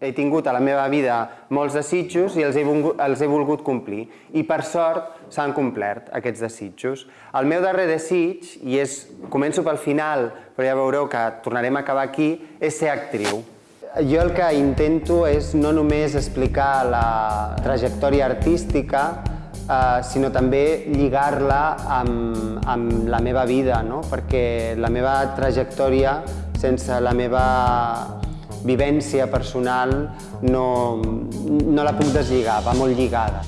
he tingut a la meva vida molts desitjos i els he, volgut, els he volgut complir. I per sort s'han complert aquests desitjos. El meu darrer desig, i és, començo pel final, però ja veureu que tornarem a acabar aquí, és ser actriu. Jo el que intento és no només explicar la trajectòria artística, eh, sinó també lligar-la amb, amb la meva vida, no? perquè la meva trajectòria, sense la meva vivència personal no, no la puc deslligar, va molt lligada.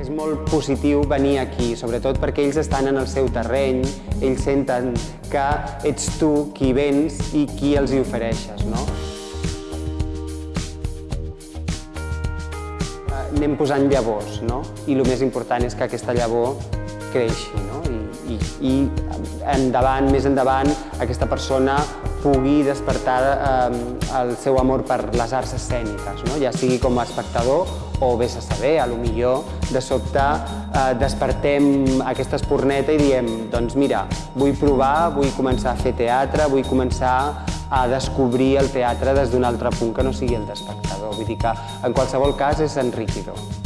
És molt positiu venir aquí, sobretot perquè ells estan en el seu terreny, ells senten que ets tu qui vens i qui els hi ofereixes, no? Anem posant llavors, no? I el més important és que aquesta llavor creixi, no? I, i, i endavant, més endavant, aquesta persona pugui despertar eh, el seu amor per les arts escèniques, no? ja sigui com a espectador o vés a saber, a lo millor de sobte eh, despertem aquesta espurneta i diem doncs mira, vull provar, vull començar a fer teatre, vull començar a descobrir el teatre des d'un altre punt que no sigui el d'espectador. Vull dir que en qualsevol cas és enriquidor.